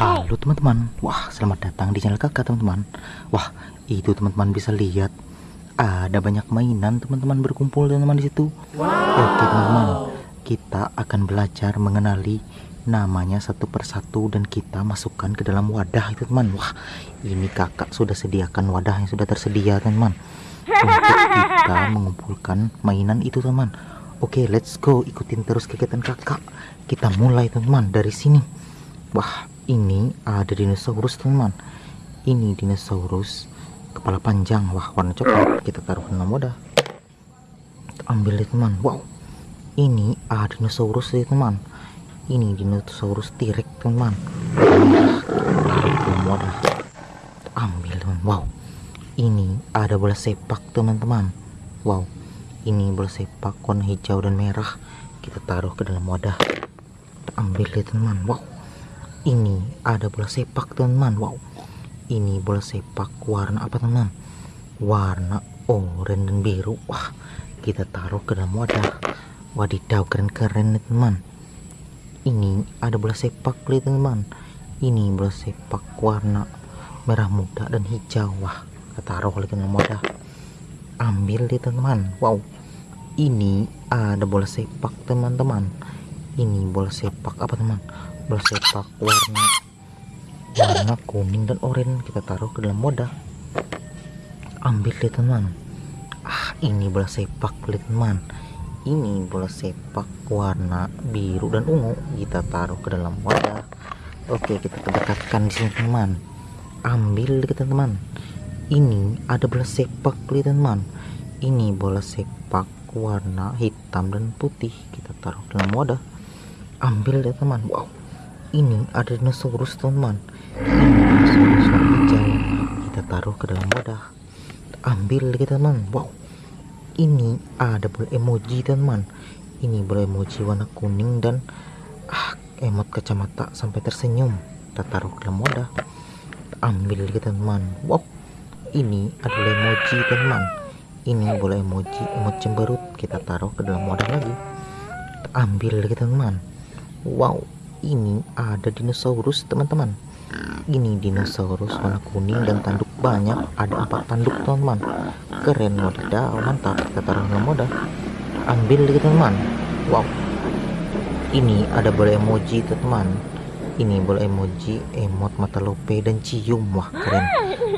Halo teman-teman, wah selamat datang di channel kakak teman-teman. Wah itu teman-teman bisa lihat Ada banyak mainan teman-teman berkumpul teman-teman di situ. Oke teman-teman. Kita akan belajar mengenali namanya satu persatu dan kita masukkan ke dalam wadah itu teman. Wah ini kakak sudah sediakan wadah yang sudah tersedia teman-teman. Untuk kita mengumpulkan mainan itu teman. Oke let's go. Ikutin terus kegiatan kakak. Kita mulai teman dari sini. Wah ini ada dinosaurus teman. Ini dinosaurus kepala panjang. Wah warna coklat. Kita taruh dalam wadah ambil deh teman. Wow. Ini ada dinosaurus ya teman. Ini dinosaurus tirek teman. Wadah ambil teman. Wow. Ini ada bola sepak teman-teman. Wow. Ini bola sepak warna hijau dan merah. Kita taruh ke dalam wadah. Ambil deh teman. Wow ini ada bola sepak teman wow. Ini bola sepak warna apa teman warna oranye dan biru. Wah kita taruh ke dalam wadah. Wadidaw keren-keren teman ini ada bola sepak lihat teman ini bola sepak warna merah muda dan hijau. Wah kita taruh ke dalam wadah. Ambil deh teman wow. Ini ada bola sepak teman-teman. Ini bola sepak apa teman bola sepak warna warna kuning dan oranye kita taruh ke dalam wadah. Ambil deh teman. Ah ini bola sepak teman. Ini bola sepak warna biru dan ungu. Kita taruh ke dalam wadah. Oke kita dekatkan di sini teman. Ambil kita teman. Ini ada bola sepak teman. Ini bola sepak warna hitam dan putih. Kita taruh dalam wadah. Ambil deh teman. Wow ini ada dinosaurus teman. Dinosaurus hijau. Kita taruh ke dalam wadah. Ambil kita teman. Wow. Ini ada bola emoji teman. Ini bola emoji warna kuning dan ah emot kacamata sampai tersenyum. Kita taruh ke dalam wadah. Ambil kita teman. Wow. Ini adalah emoji teman. Ini bola emoji emot cemberut. Kita taruh ke dalam wadah lagi. Ambil kita teman. Wow ini ada dinosaurus teman-teman. Ini dinosaurus warna kuning dan tanduk banyak. Ada empat tanduk teman-teman. Keren wadidaw mantap kita taruh dalam ambil teman-teman. Wow. Ini ada bola emoji teman ini bola emoji emot mata lope dan cium. Wah keren.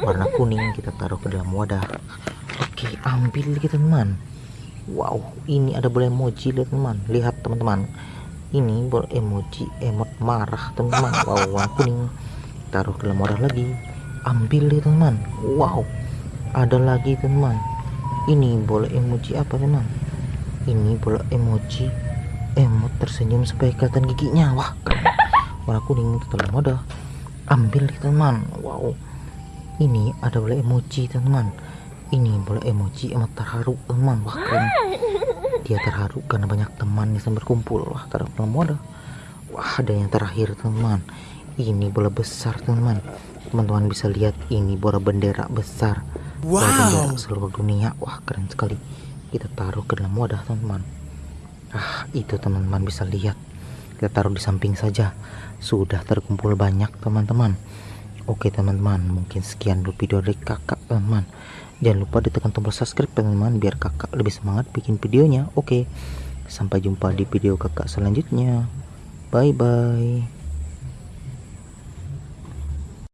Warna kuning kita taruh ke dalam wadah. Oke ambil teman-teman. Wow ini ada bola emoji lihat teman lihat teman-teman ini bol emoji emot marah teman-teman wow warna kuning. Taruh dalam wadah lagi. Ambil deh teman. Wow. Ada lagi teman. Ini bola emoji apa teman? Ini bola emoji emot tersenyum supaya kelihatan giginya. Wah warna kuning dalam wadah ambil deh teman. Wow. Ini ada bola emoji teman. Ini bola emoji emot terharu teman. Wah keren dia terharu karena banyak teman yang berkumpul. Wah taruh wadah wah ada yang terakhir teman. Ini bola besar teman. Teman-teman bisa lihat ini bola bendera besar. Wow. bola bendera seluruh dunia. Wah keren sekali. Kita taruh ke dalam wadah teman-teman ah itu teman-teman bisa lihat. Kita taruh di samping saja. Sudah terkumpul banyak teman-teman Oke teman-teman mungkin sekian dulu video dari kakak teman-teman Jangan lupa ditekan tombol subscribe teman-teman biar kakak lebih semangat bikin videonya. Oke sampai jumpa di video kakak selanjutnya. Bye bye